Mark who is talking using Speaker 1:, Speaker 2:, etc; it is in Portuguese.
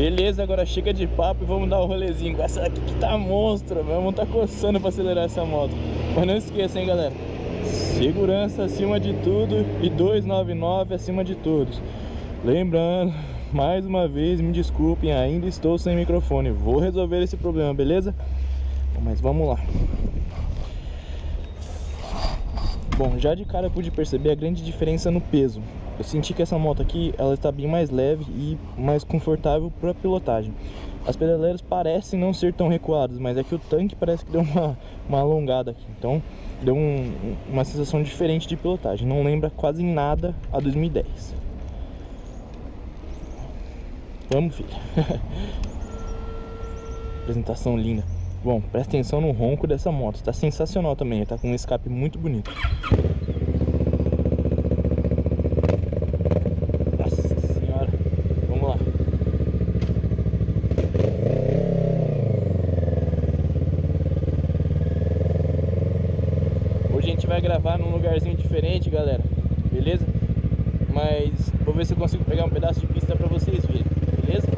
Speaker 1: Beleza, agora chega de papo e vamos dar um rolezinho com essa aqui que tá monstro, meu irmão tá coçando pra acelerar essa moto. Mas não esqueça, hein, galera. Segurança acima de tudo e 299 acima de todos. Lembrando, mais uma vez, me desculpem, ainda estou sem microfone. Vou resolver esse problema, beleza? Mas vamos lá. Bom, já de cara eu pude perceber a grande diferença no peso. Eu senti que essa moto aqui, ela está bem mais leve e mais confortável para pilotagem. As pedaleiras parecem não ser tão recuadas, mas é que o tanque parece que deu uma, uma alongada aqui. Então, deu um, uma sensação diferente de pilotagem. Não lembra quase nada a 2010. Vamos, filho. Apresentação linda. Bom, presta atenção no ronco dessa moto. Está sensacional também. Está com um escape muito bonito. Vai gravar num lugarzinho diferente, galera, beleza? Mas vou ver se eu consigo pegar um pedaço de pista pra vocês verem, beleza?